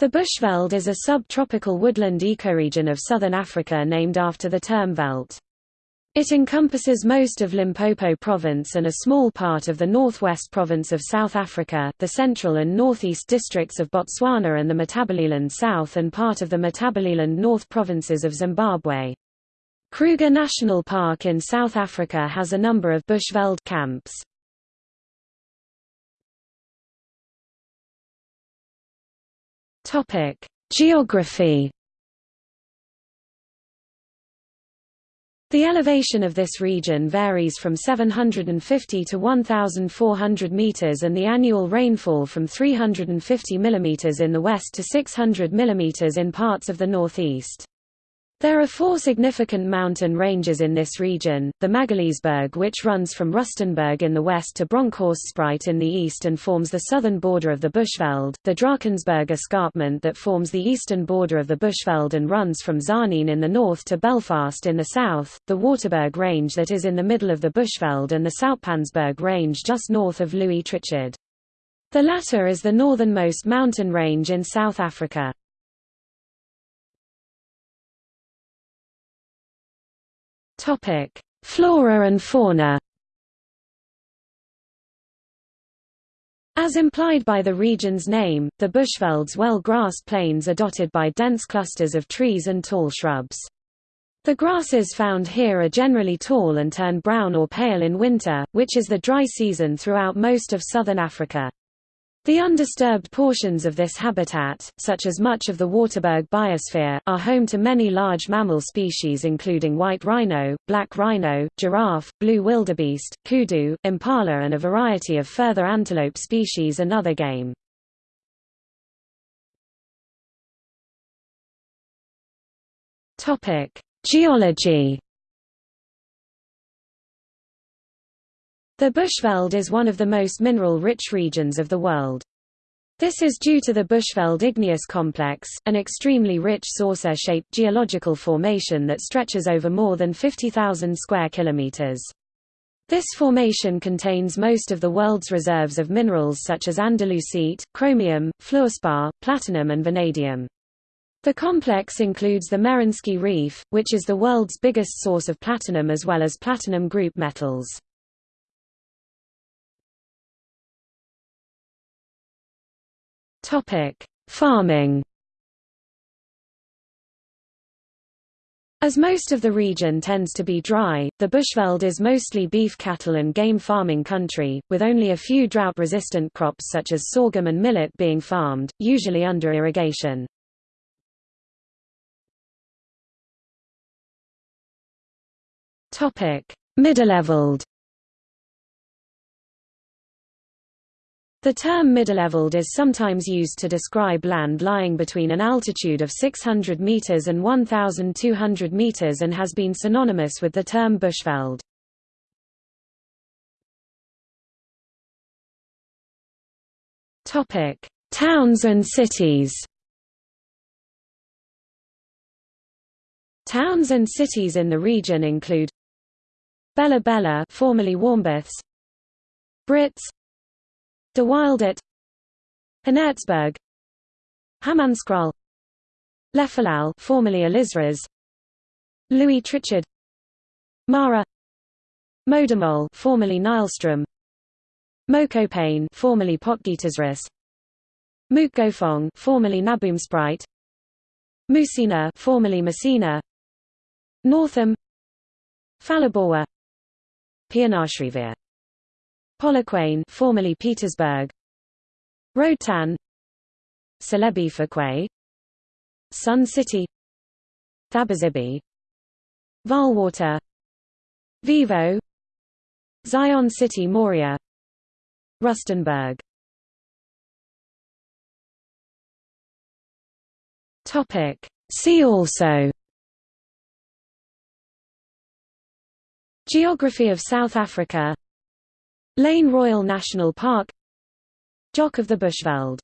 The Bushveld is a subtropical woodland ecoregion of southern Africa named after the term veld. It encompasses most of Limpopo province and a small part of the northwest province of South Africa, the central and northeast districts of Botswana and the Matabeleland South and part of the Matabeleland North provinces of Zimbabwe. Kruger National Park in South Africa has a number of Bushveld camps. Topic: Geography. The elevation of this region varies from 750 to 1,400 meters and the annual rainfall from 350 mm in the west to 600 mm in parts of the northeast. There are four significant mountain ranges in this region, the Magaliesberg which runs from Rustenburg in the west to Bronkhorstspruit in the east and forms the southern border of the Bushveld, the Drakensberg escarpment that forms the eastern border of the Bushveld and runs from Tzaneen in the north to Belfast in the south, the Waterberg range that is in the middle of the Bushveld and the Soutpansberg range just north of Louis Trichardt. The latter is the northernmost mountain range in South Africa. Topic: Flora and fauna. As implied by the region's name, the Bushveld's well-grassed plains are dotted by dense clusters of trees and tall shrubs. The grasses found here are generally tall and turn brown or pale in winter, which is the dry season throughout most of southern Africa. The undisturbed portions of this habitat, such as much of the Waterberg biosphere, are home to many large mammal species including white rhino, black rhino, giraffe, blue wildebeest, kudu, impala and a variety of further antelope species and other game. Geology The Bushveld is one of the most mineral-rich regions of the world. This is due to the Bushveld igneous complex, an extremely rich saucer-shaped geological formation that stretches over more than 50,000 square kilometers. This formation contains most of the world's reserves of minerals such as andalusite, chromium, fluorspar, platinum and vanadium. The complex includes the Merensky Reef, which is the world's biggest source of platinum as well as platinum group metals. Topic: Farming. As most of the region tends to be dry, the Bushveld is mostly beef cattle and game farming country, with only a few drought-resistant crops such as sorghum and millet being farmed, usually under irrigation. Middeleveld The term middeleveld is sometimes used to describe land lying between an altitude of 600 meters and 1,200 meters and has been synonymous with the term bushveld. Topic: Towns and cities. Towns and cities in the region include Bela-Bela, formerly Warmbaths, Brits, De Wildert Haenertsburg Hammanskraal Lephalale formerly Ellisras Louis Trichardt. Mara. Modimolle formerly Nylstroom. Mokopane formerly Potgietersrus Mookgophong formerly Naboomspruit Musina formerly Messina. Northam. Phalaborwa Pienaarsrivier Polokwane formerly Pietersburg. Roedtan. Celebi Sun City. Thabazimbi Vaalwater Vivo. Zion City Moria. Rustenburg. Topic. See also. Geography of South Africa Lane Royal National Park Jock of the Bushveld